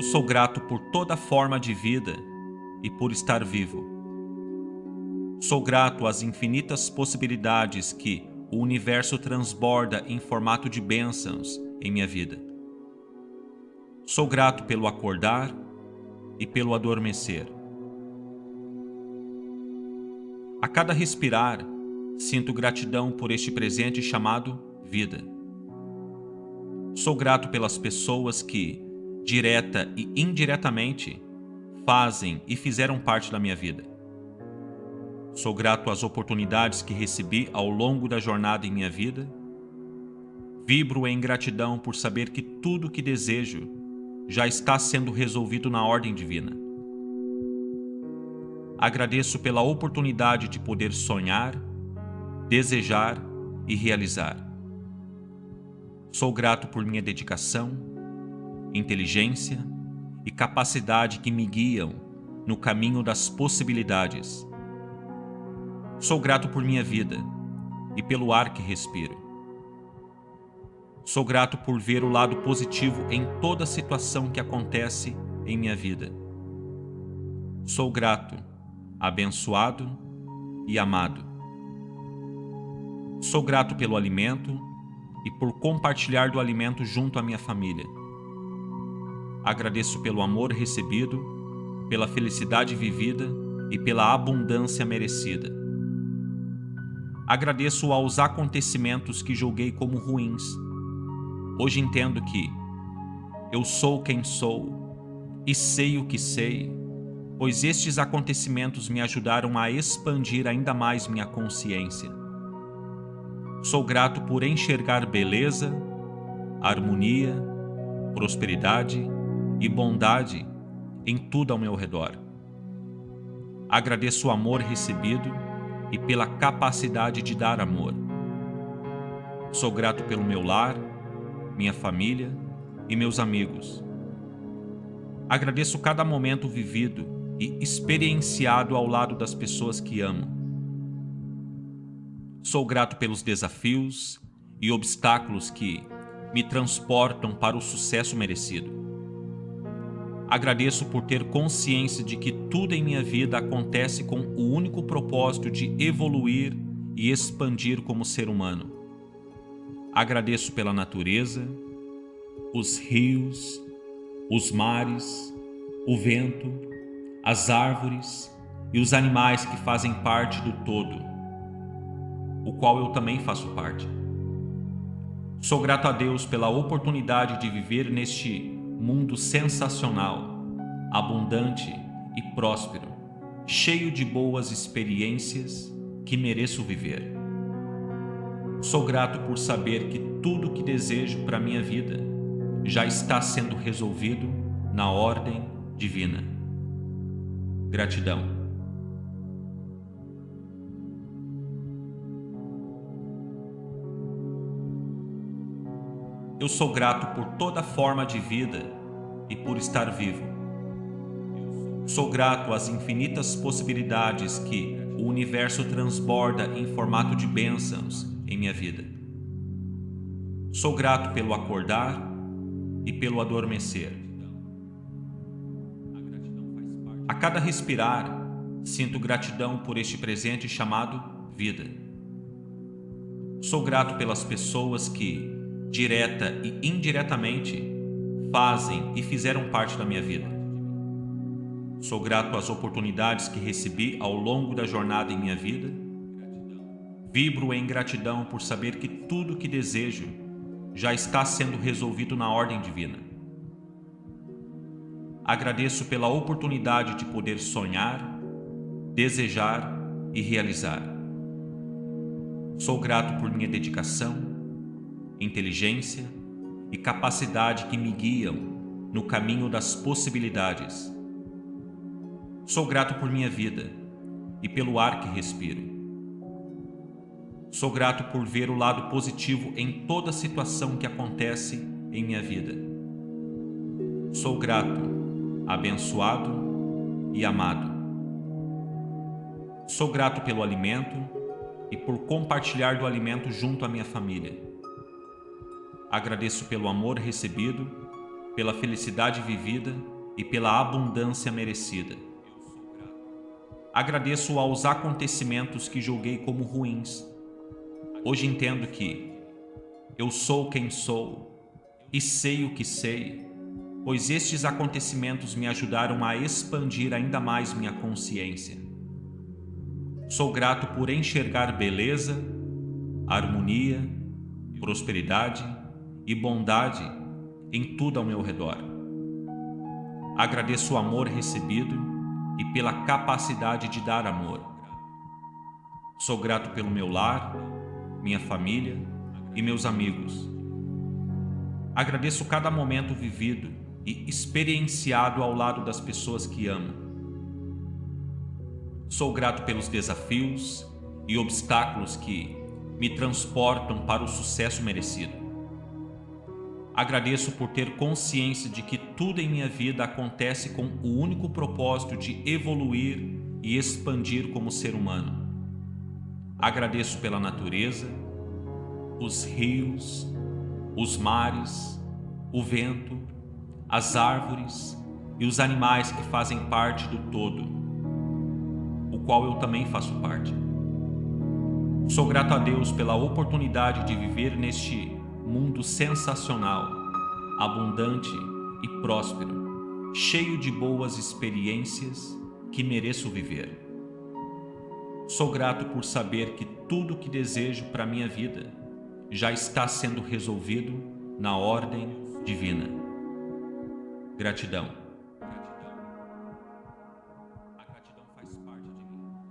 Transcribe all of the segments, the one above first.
Eu sou grato por toda forma de vida e por estar vivo. Sou grato às infinitas possibilidades que o universo transborda em formato de bênçãos em minha vida. Sou grato pelo acordar e pelo adormecer. A cada respirar, sinto gratidão por este presente chamado vida. Sou grato pelas pessoas que, direta e indiretamente, fazem e fizeram parte da minha vida. Sou grato às oportunidades que recebi ao longo da jornada em minha vida. Vibro em gratidão por saber que tudo que desejo já está sendo resolvido na ordem divina. Agradeço pela oportunidade de poder sonhar, desejar e realizar. Sou grato por minha dedicação, inteligência e capacidade que me guiam no caminho das possibilidades Sou grato por minha vida e pelo ar que respiro. Sou grato por ver o lado positivo em toda situação que acontece em minha vida. Sou grato, abençoado e amado. Sou grato pelo alimento e por compartilhar do alimento junto à minha família. Agradeço pelo amor recebido, pela felicidade vivida e pela abundância merecida. Agradeço aos acontecimentos que julguei como ruins. Hoje entendo que eu sou quem sou e sei o que sei, pois estes acontecimentos me ajudaram a expandir ainda mais minha consciência. Sou grato por enxergar beleza, harmonia, prosperidade e bondade em tudo ao meu redor. Agradeço o amor recebido e pela capacidade de dar amor. Sou grato pelo meu lar, minha família e meus amigos. Agradeço cada momento vivido e experienciado ao lado das pessoas que amo. Sou grato pelos desafios e obstáculos que me transportam para o sucesso merecido. Agradeço por ter consciência de que tudo em minha vida acontece com o único propósito de evoluir e expandir como ser humano. Agradeço pela natureza, os rios, os mares, o vento, as árvores e os animais que fazem parte do todo, o qual eu também faço parte. Sou grato a Deus pela oportunidade de viver neste mundo sensacional, abundante e próspero, cheio de boas experiências que mereço viver. Sou grato por saber que tudo que desejo para minha vida já está sendo resolvido na ordem divina. Gratidão. Eu sou grato por toda forma de vida e por estar vivo. Sou grato às infinitas possibilidades que o universo transborda em formato de bênçãos em minha vida. Sou grato pelo acordar e pelo adormecer. A cada respirar, sinto gratidão por este presente chamado vida. Sou grato pelas pessoas que, direta e indiretamente, fazem e fizeram parte da minha vida. Sou grato às oportunidades que recebi ao longo da jornada em minha vida. Vibro em gratidão por saber que tudo que desejo já está sendo resolvido na ordem divina. Agradeço pela oportunidade de poder sonhar, desejar e realizar. Sou grato por minha dedicação, inteligência e capacidade que me guiam no caminho das possibilidades. Sou grato por minha vida e pelo ar que respiro. Sou grato por ver o lado positivo em toda situação que acontece em minha vida. Sou grato, abençoado e amado. Sou grato pelo alimento e por compartilhar do alimento junto à minha família. Agradeço pelo amor recebido, pela felicidade vivida e pela abundância merecida. Agradeço aos acontecimentos que julguei como ruins. Hoje entendo que eu sou quem sou e sei o que sei, pois estes acontecimentos me ajudaram a expandir ainda mais minha consciência. Sou grato por enxergar beleza, harmonia, prosperidade e bondade em tudo ao meu redor. Agradeço o amor recebido e pela capacidade de dar amor. Sou grato pelo meu lar, minha família e meus amigos. Agradeço cada momento vivido e experienciado ao lado das pessoas que amo. Sou grato pelos desafios e obstáculos que me transportam para o sucesso merecido. Agradeço por ter consciência de que tudo em minha vida acontece com o único propósito de evoluir e expandir como ser humano. Agradeço pela natureza, os rios, os mares, o vento, as árvores e os animais que fazem parte do todo, o qual eu também faço parte. Sou grato a Deus pela oportunidade de viver neste mundo sensacional, abundante e próspero, cheio de boas experiências que mereço viver. Sou grato por saber que tudo que desejo para minha vida já está sendo resolvido na ordem divina. Gratidão.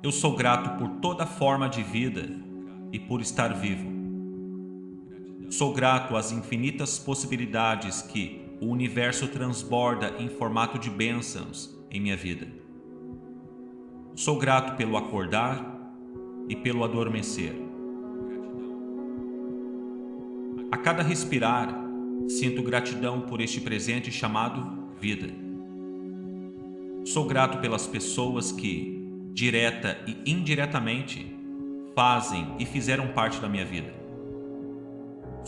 Eu sou grato por toda forma de vida e por estar vivo. Sou grato às infinitas possibilidades que o universo transborda em formato de bênçãos em minha vida. Sou grato pelo acordar e pelo adormecer. A cada respirar, sinto gratidão por este presente chamado vida. Sou grato pelas pessoas que, direta e indiretamente, fazem e fizeram parte da minha vida.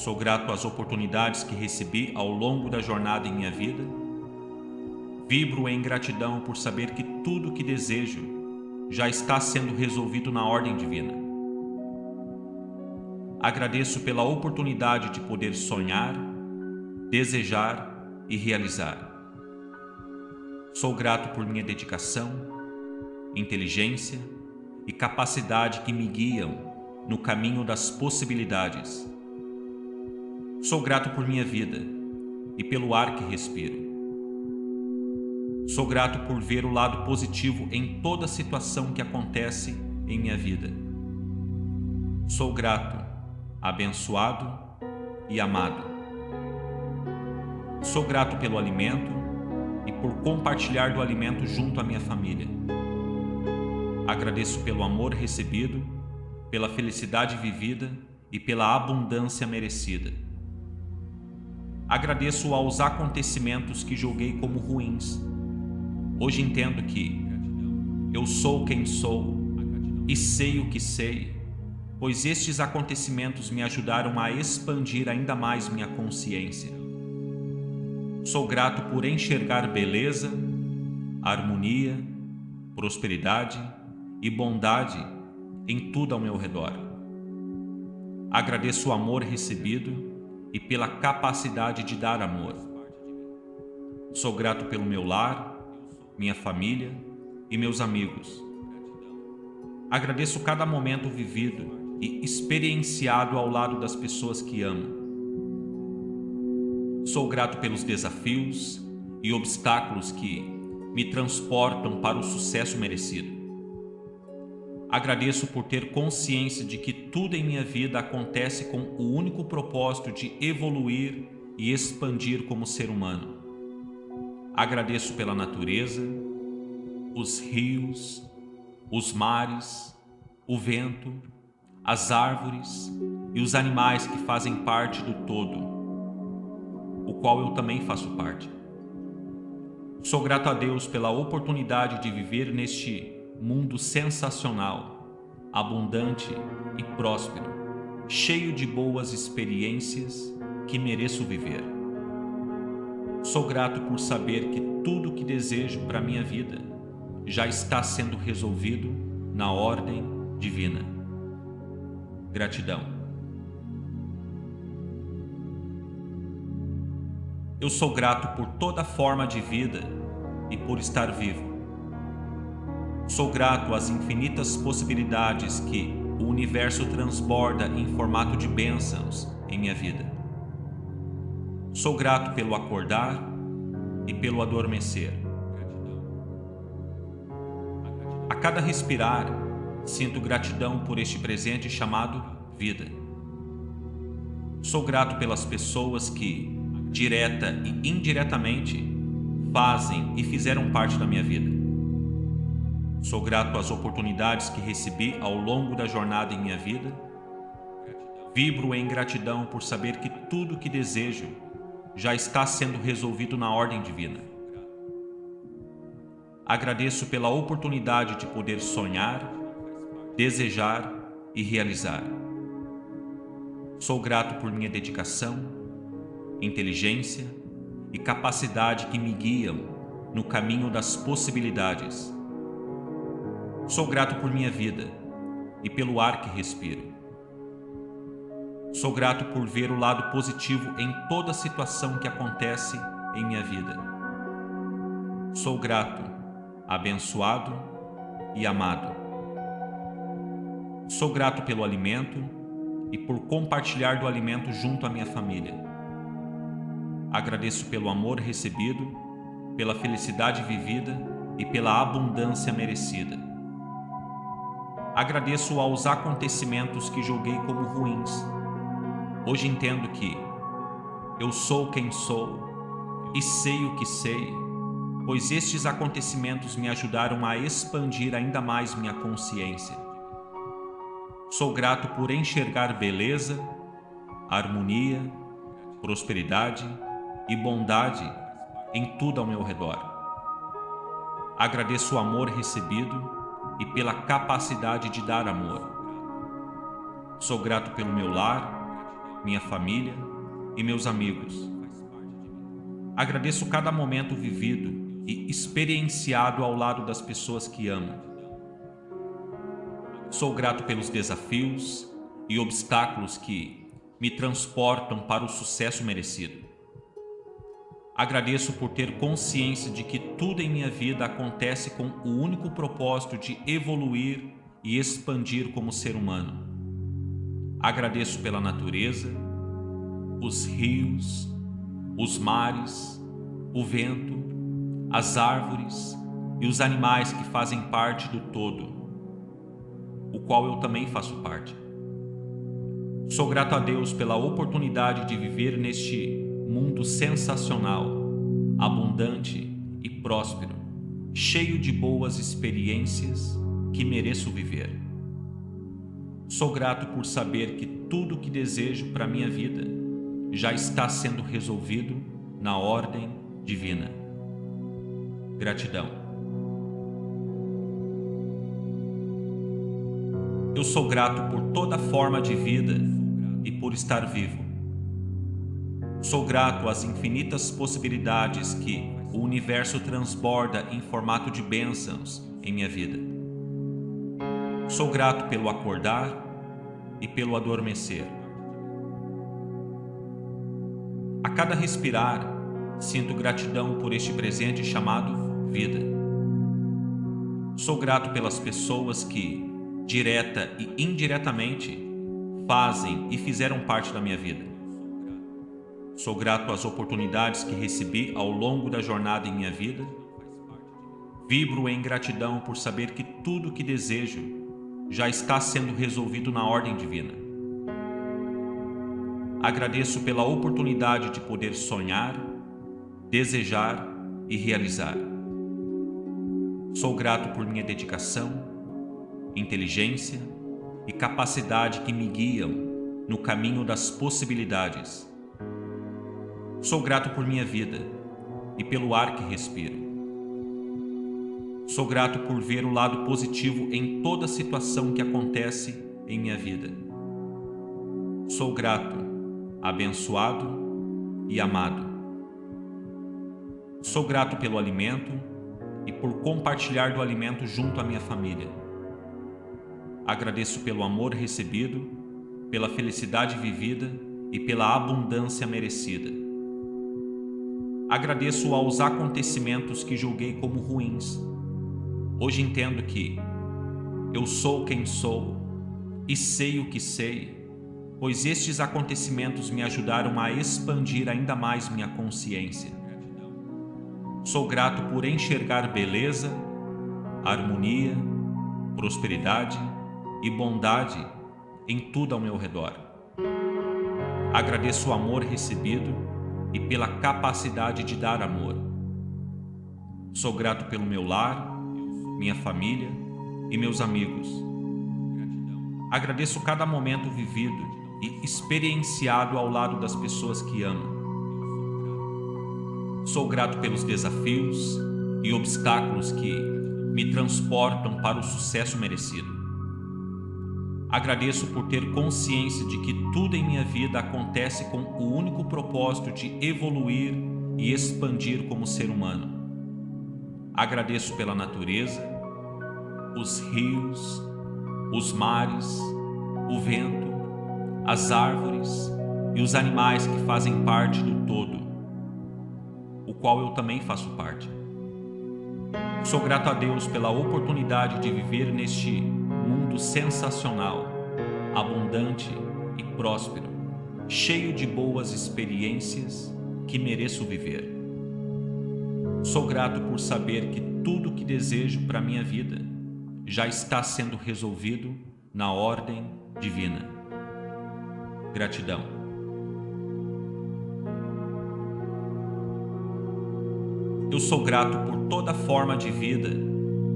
Sou grato às oportunidades que recebi ao longo da jornada em minha vida. Vibro em gratidão por saber que tudo o que desejo já está sendo resolvido na ordem divina. Agradeço pela oportunidade de poder sonhar, desejar e realizar. Sou grato por minha dedicação, inteligência e capacidade que me guiam no caminho das possibilidades Sou grato por minha vida e pelo ar que respiro. Sou grato por ver o lado positivo em toda situação que acontece em minha vida. Sou grato, abençoado e amado. Sou grato pelo alimento e por compartilhar do alimento junto à minha família. Agradeço pelo amor recebido, pela felicidade vivida e pela abundância merecida. Agradeço aos acontecimentos que julguei como ruins. Hoje entendo que eu sou quem sou e sei o que sei, pois estes acontecimentos me ajudaram a expandir ainda mais minha consciência. Sou grato por enxergar beleza, harmonia, prosperidade e bondade em tudo ao meu redor. Agradeço o amor recebido e pela capacidade de dar amor. Sou grato pelo meu lar, minha família e meus amigos. Agradeço cada momento vivido e experienciado ao lado das pessoas que amo. Sou grato pelos desafios e obstáculos que me transportam para o sucesso merecido. Agradeço por ter consciência de que tudo em minha vida acontece com o único propósito de evoluir e expandir como ser humano. Agradeço pela natureza, os rios, os mares, o vento, as árvores e os animais que fazem parte do todo, o qual eu também faço parte. Sou grato a Deus pela oportunidade de viver neste mundo sensacional, abundante e próspero, cheio de boas experiências que mereço viver. Sou grato por saber que tudo que desejo para minha vida já está sendo resolvido na ordem divina. Gratidão. Eu sou grato por toda forma de vida e por estar vivo. Sou grato às infinitas possibilidades que o universo transborda em formato de bênçãos em minha vida. Sou grato pelo acordar e pelo adormecer. A cada respirar, sinto gratidão por este presente chamado vida. Sou grato pelas pessoas que, direta e indiretamente, fazem e fizeram parte da minha vida. Sou grato às oportunidades que recebi ao longo da jornada em minha vida. Vibro em gratidão por saber que tudo que desejo já está sendo resolvido na ordem divina. Agradeço pela oportunidade de poder sonhar, desejar e realizar. Sou grato por minha dedicação, inteligência e capacidade que me guiam no caminho das possibilidades. Sou grato por minha vida e pelo ar que respiro. Sou grato por ver o lado positivo em toda situação que acontece em minha vida. Sou grato, abençoado e amado. Sou grato pelo alimento e por compartilhar do alimento junto à minha família. Agradeço pelo amor recebido, pela felicidade vivida e pela abundância merecida. Agradeço aos acontecimentos que julguei como ruins Hoje entendo que eu sou quem sou e sei o que sei, pois estes acontecimentos me ajudaram a expandir ainda mais minha consciência. Sou grato por enxergar beleza, harmonia, prosperidade e bondade em tudo ao meu redor. Agradeço o amor recebido e pela capacidade de dar amor. Sou grato pelo meu lar, minha família e meus amigos. Agradeço cada momento vivido e experienciado ao lado das pessoas que amo. Sou grato pelos desafios e obstáculos que me transportam para o sucesso merecido. Agradeço por ter consciência de que tudo em minha vida acontece com o único propósito de evoluir e expandir como ser humano. Agradeço pela natureza, os rios, os mares, o vento, as árvores e os animais que fazem parte do todo, o qual eu também faço parte. Sou grato a Deus pela oportunidade de viver neste mundo sensacional, abundante e próspero, cheio de boas experiências que mereço viver. Sou grato por saber que tudo o que desejo para minha vida já está sendo resolvido na ordem divina. Gratidão. Eu sou grato por toda forma de vida e por estar vivo. Sou grato às infinitas possibilidades que o universo transborda em formato de bênçãos em minha vida. Sou grato pelo acordar e pelo adormecer. A cada respirar, sinto gratidão por este presente chamado vida. Sou grato pelas pessoas que, direta e indiretamente, fazem e fizeram parte da minha vida. Sou grato às oportunidades que recebi ao longo da jornada em minha vida. Vibro em gratidão por saber que tudo que desejo já está sendo resolvido na ordem divina. Agradeço pela oportunidade de poder sonhar, desejar e realizar. Sou grato por minha dedicação, inteligência e capacidade que me guiam no caminho das possibilidades. Sou grato por minha vida e pelo ar que respiro. Sou grato por ver o lado positivo em toda situação que acontece em minha vida. Sou grato, abençoado e amado. Sou grato pelo alimento e por compartilhar do alimento junto à minha família. Agradeço pelo amor recebido, pela felicidade vivida e pela abundância merecida. Agradeço aos acontecimentos que julguei como ruins. Hoje entendo que eu sou quem sou e sei o que sei, pois estes acontecimentos me ajudaram a expandir ainda mais minha consciência. Sou grato por enxergar beleza, harmonia, prosperidade e bondade em tudo ao meu redor. Agradeço o amor recebido e pela capacidade de dar amor. Sou grato pelo meu lar, minha família e meus amigos. Agradeço cada momento vivido e experienciado ao lado das pessoas que amo. Sou grato pelos desafios e obstáculos que me transportam para o sucesso merecido. Agradeço por ter consciência de que tudo em minha vida acontece com o único propósito de evoluir e expandir como ser humano. Agradeço pela natureza, os rios, os mares, o vento, as árvores e os animais que fazem parte do todo, o qual eu também faço parte. Sou grato a Deus pela oportunidade de viver neste mundo sensacional, abundante e próspero, cheio de boas experiências que mereço viver. Sou grato por saber que tudo que desejo para minha vida já está sendo resolvido na ordem divina. Gratidão. Eu sou grato por toda forma de vida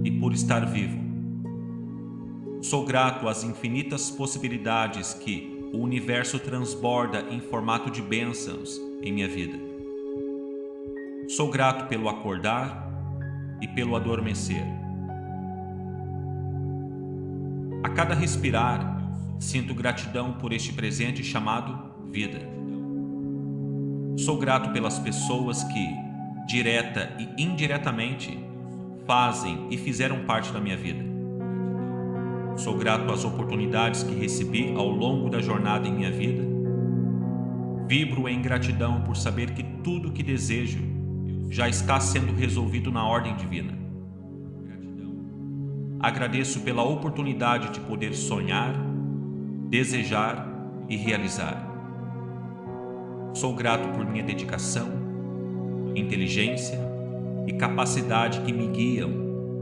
e por estar vivo. Sou grato às infinitas possibilidades que o universo transborda em formato de bênçãos em minha vida. Sou grato pelo acordar e pelo adormecer. A cada respirar, sinto gratidão por este presente chamado vida. Sou grato pelas pessoas que, direta e indiretamente, fazem e fizeram parte da minha vida. Sou grato às oportunidades que recebi ao longo da jornada em minha vida. Vibro em gratidão por saber que tudo o que desejo já está sendo resolvido na ordem divina. Agradeço pela oportunidade de poder sonhar, desejar e realizar. Sou grato por minha dedicação, inteligência e capacidade que me guiam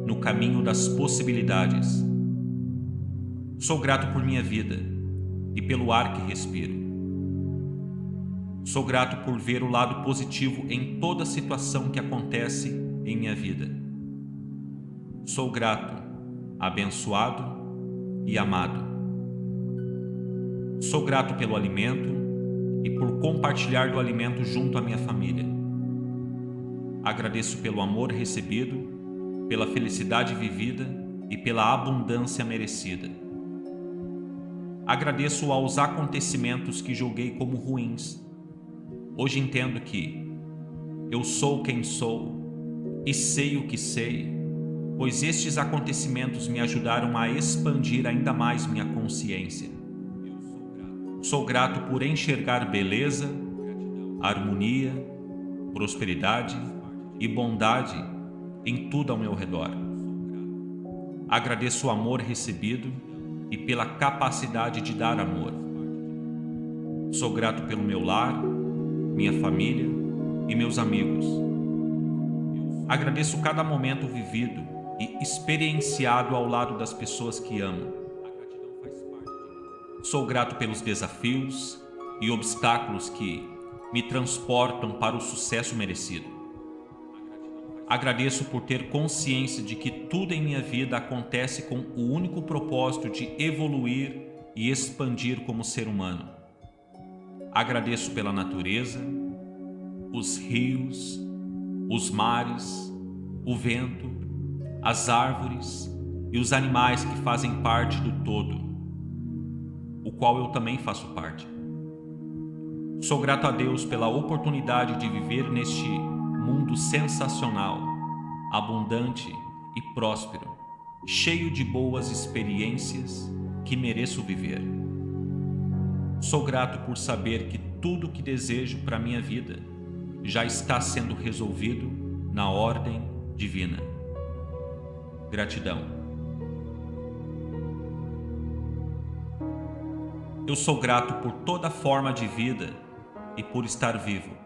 no caminho das possibilidades Sou grato por minha vida e pelo ar que respiro. Sou grato por ver o lado positivo em toda situação que acontece em minha vida. Sou grato, abençoado e amado. Sou grato pelo alimento e por compartilhar do alimento junto à minha família. Agradeço pelo amor recebido, pela felicidade vivida e pela abundância merecida. Agradeço aos acontecimentos que julguei como ruins. Hoje entendo que eu sou quem sou e sei o que sei, pois estes acontecimentos me ajudaram a expandir ainda mais minha consciência. Sou grato por enxergar beleza, harmonia, prosperidade e bondade em tudo ao meu redor. Agradeço o amor recebido e pela capacidade de dar amor. Sou grato pelo meu lar, minha família e meus amigos. Agradeço cada momento vivido e experienciado ao lado das pessoas que amo. Sou grato pelos desafios e obstáculos que me transportam para o sucesso merecido. Agradeço por ter consciência de que tudo em minha vida acontece com o único propósito de evoluir e expandir como ser humano. Agradeço pela natureza, os rios, os mares, o vento, as árvores e os animais que fazem parte do todo, o qual eu também faço parte. Sou grato a Deus pela oportunidade de viver neste mundo sensacional, abundante e próspero, cheio de boas experiências que mereço viver. Sou grato por saber que tudo que desejo para minha vida já está sendo resolvido na ordem divina. Gratidão. Eu sou grato por toda forma de vida e por estar vivo.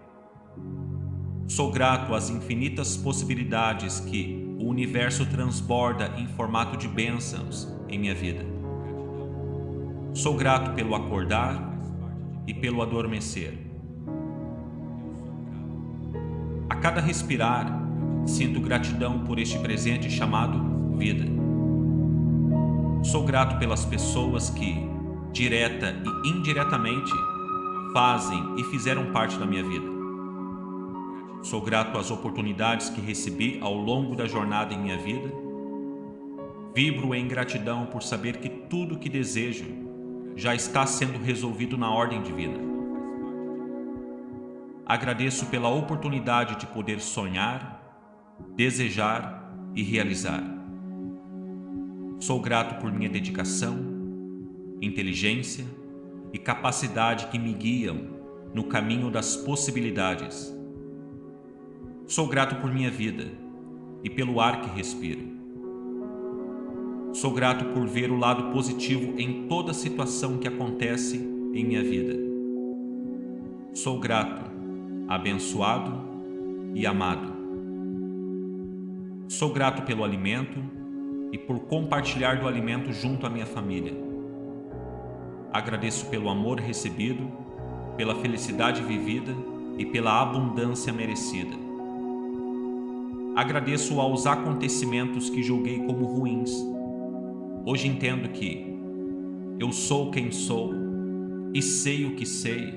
Sou grato às infinitas possibilidades que o universo transborda em formato de bênçãos em minha vida. Sou grato pelo acordar e pelo adormecer. A cada respirar, sinto gratidão por este presente chamado vida. Sou grato pelas pessoas que, direta e indiretamente, fazem e fizeram parte da minha vida. Sou grato às oportunidades que recebi ao longo da jornada em minha vida. Vibro em gratidão por saber que tudo que desejo já está sendo resolvido na ordem divina. Agradeço pela oportunidade de poder sonhar, desejar e realizar. Sou grato por minha dedicação, inteligência e capacidade que me guiam no caminho das possibilidades. Sou grato por minha vida e pelo ar que respiro. Sou grato por ver o lado positivo em toda situação que acontece em minha vida. Sou grato, abençoado e amado. Sou grato pelo alimento e por compartilhar do alimento junto à minha família. Agradeço pelo amor recebido, pela felicidade vivida e pela abundância merecida. Agradeço aos acontecimentos que julguei como ruins. Hoje entendo que eu sou quem sou e sei o que sei,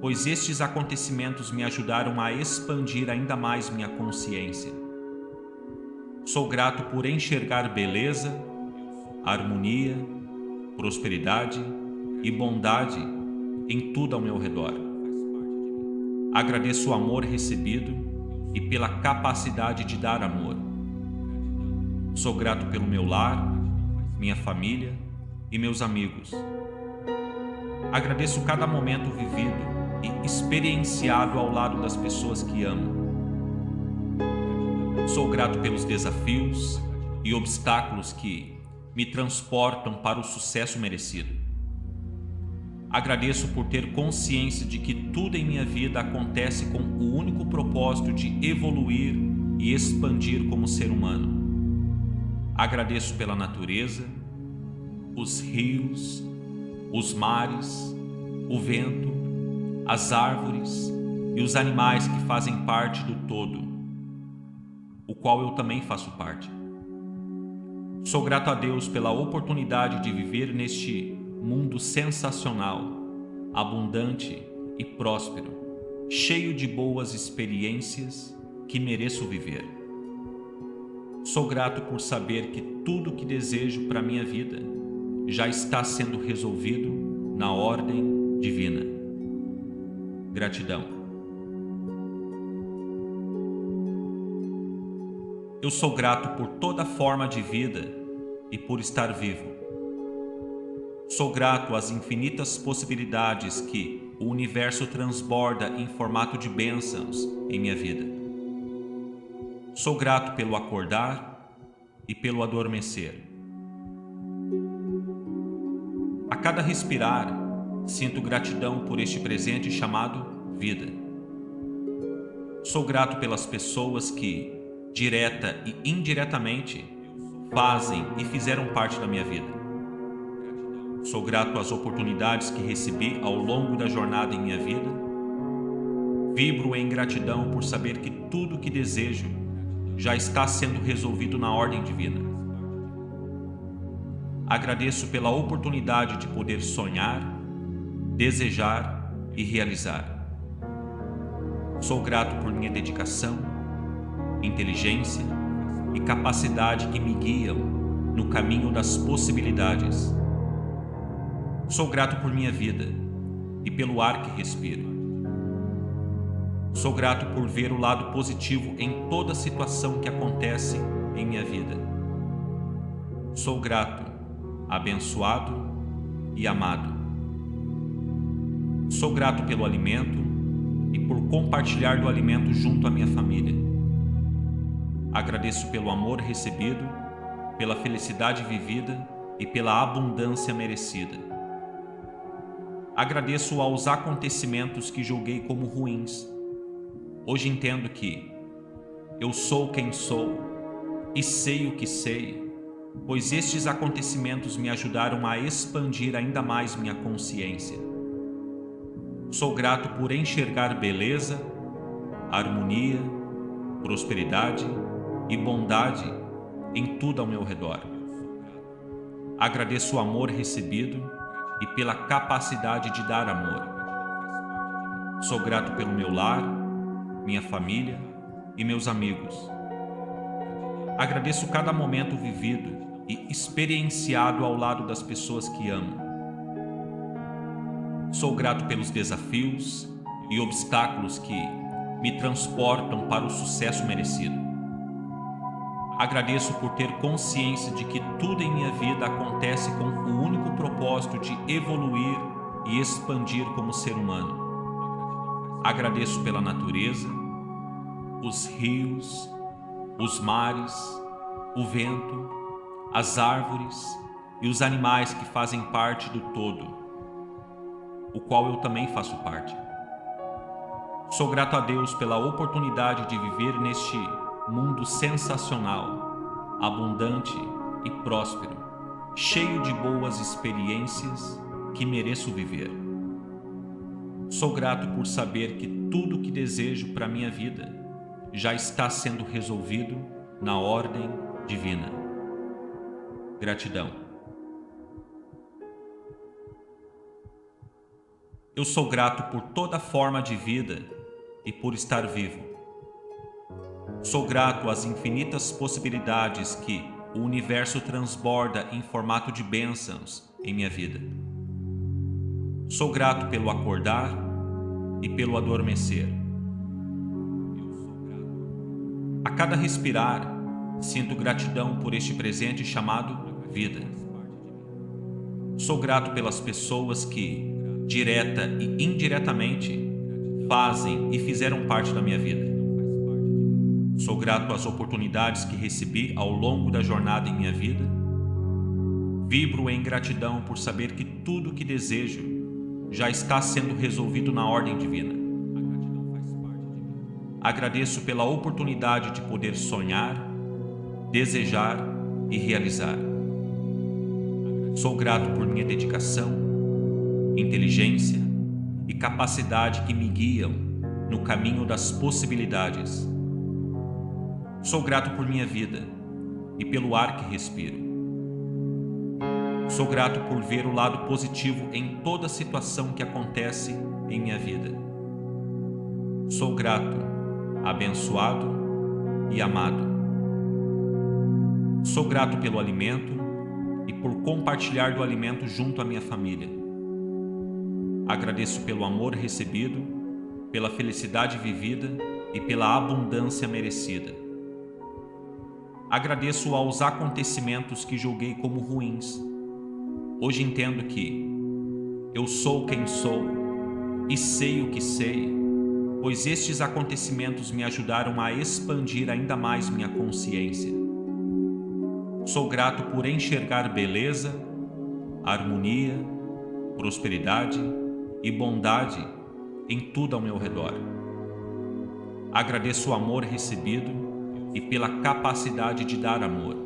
pois estes acontecimentos me ajudaram a expandir ainda mais minha consciência. Sou grato por enxergar beleza, harmonia, prosperidade e bondade em tudo ao meu redor. Agradeço o amor recebido e pela capacidade de dar amor. Sou grato pelo meu lar, minha família e meus amigos. Agradeço cada momento vivido e experienciado ao lado das pessoas que amo. Sou grato pelos desafios e obstáculos que me transportam para o sucesso merecido. Agradeço por ter consciência de que tudo em minha vida acontece com o único propósito de evoluir e expandir como ser humano. Agradeço pela natureza, os rios, os mares, o vento, as árvores e os animais que fazem parte do todo, o qual eu também faço parte. Sou grato a Deus pela oportunidade de viver neste mundo sensacional, abundante e próspero, cheio de boas experiências que mereço viver. Sou grato por saber que tudo que desejo para minha vida já está sendo resolvido na ordem divina. Gratidão. Eu sou grato por toda forma de vida e por estar vivo. Sou grato às infinitas possibilidades que o universo transborda em formato de bênçãos em minha vida. Sou grato pelo acordar e pelo adormecer. A cada respirar, sinto gratidão por este presente chamado vida. Sou grato pelas pessoas que, direta e indiretamente, fazem e fizeram parte da minha vida. Sou grato às oportunidades que recebi ao longo da jornada em minha vida. Vibro em gratidão por saber que tudo que desejo já está sendo resolvido na ordem divina. Agradeço pela oportunidade de poder sonhar, desejar e realizar. Sou grato por minha dedicação, inteligência e capacidade que me guiam no caminho das possibilidades. Sou grato por minha vida e pelo ar que respiro. Sou grato por ver o lado positivo em toda situação que acontece em minha vida. Sou grato, abençoado e amado. Sou grato pelo alimento e por compartilhar do alimento junto à minha família. Agradeço pelo amor recebido, pela felicidade vivida e pela abundância merecida. Agradeço aos acontecimentos que julguei como ruins. Hoje entendo que eu sou quem sou e sei o que sei, pois estes acontecimentos me ajudaram a expandir ainda mais minha consciência. Sou grato por enxergar beleza, harmonia, prosperidade e bondade em tudo ao meu redor. Agradeço o amor recebido e pela capacidade de dar amor. Sou grato pelo meu lar, minha família e meus amigos. Agradeço cada momento vivido e experienciado ao lado das pessoas que amo. Sou grato pelos desafios e obstáculos que me transportam para o sucesso merecido. Agradeço por ter consciência de que tudo em minha vida acontece com o único propósito de evoluir e expandir como ser humano. Agradeço pela natureza, os rios, os mares, o vento, as árvores e os animais que fazem parte do todo, o qual eu também faço parte. Sou grato a Deus pela oportunidade de viver neste mundo sensacional, abundante e próspero, cheio de boas experiências que mereço viver. Sou grato por saber que tudo que desejo para minha vida já está sendo resolvido na ordem divina. Gratidão. Eu sou grato por toda forma de vida e por estar vivo. Sou grato às infinitas possibilidades que o universo transborda em formato de bênçãos em minha vida. Sou grato pelo acordar e pelo adormecer. A cada respirar, sinto gratidão por este presente chamado vida. Sou grato pelas pessoas que, direta e indiretamente, fazem e fizeram parte da minha vida. Sou grato às oportunidades que recebi ao longo da jornada em minha vida. Vibro em gratidão por saber que tudo que desejo já está sendo resolvido na ordem divina. Agradeço pela oportunidade de poder sonhar, desejar e realizar. Sou grato por minha dedicação, inteligência e capacidade que me guiam no caminho das possibilidades Sou grato por minha vida e pelo ar que respiro. Sou grato por ver o lado positivo em toda situação que acontece em minha vida. Sou grato, abençoado e amado. Sou grato pelo alimento e por compartilhar do alimento junto à minha família. Agradeço pelo amor recebido, pela felicidade vivida e pela abundância merecida. Agradeço aos acontecimentos que julguei como ruins. Hoje entendo que eu sou quem sou e sei o que sei, pois estes acontecimentos me ajudaram a expandir ainda mais minha consciência. Sou grato por enxergar beleza, harmonia, prosperidade e bondade em tudo ao meu redor. Agradeço o amor recebido e pela capacidade de dar amor.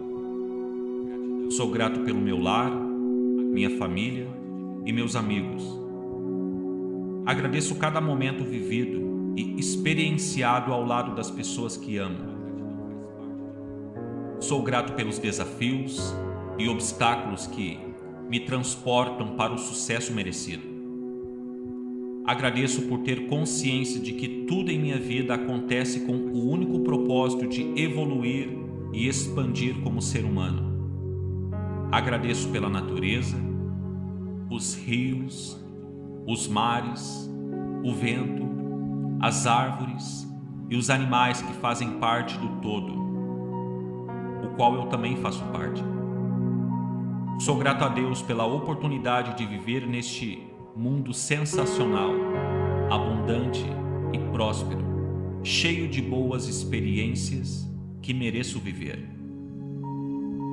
Sou grato pelo meu lar, minha família e meus amigos. Agradeço cada momento vivido e experienciado ao lado das pessoas que amo. Sou grato pelos desafios e obstáculos que me transportam para o sucesso merecido. Agradeço por ter consciência de que tudo em minha vida acontece com o único propósito de evoluir e expandir como ser humano. Agradeço pela natureza, os rios, os mares, o vento, as árvores e os animais que fazem parte do todo, o qual eu também faço parte. Sou grato a Deus pela oportunidade de viver neste mundo sensacional, abundante e próspero, cheio de boas experiências que mereço viver.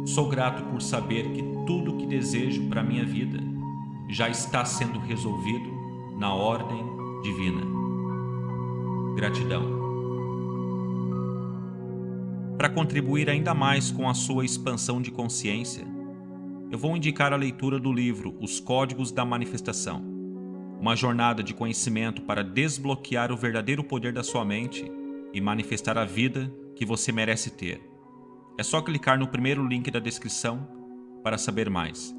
Sou grato por saber que tudo que desejo para minha vida já está sendo resolvido na ordem divina. Gratidão. Para contribuir ainda mais com a sua expansão de consciência, eu vou indicar a leitura do livro Os Códigos da Manifestação, uma jornada de conhecimento para desbloquear o verdadeiro poder da sua mente e manifestar a vida que você merece ter. É só clicar no primeiro link da descrição para saber mais.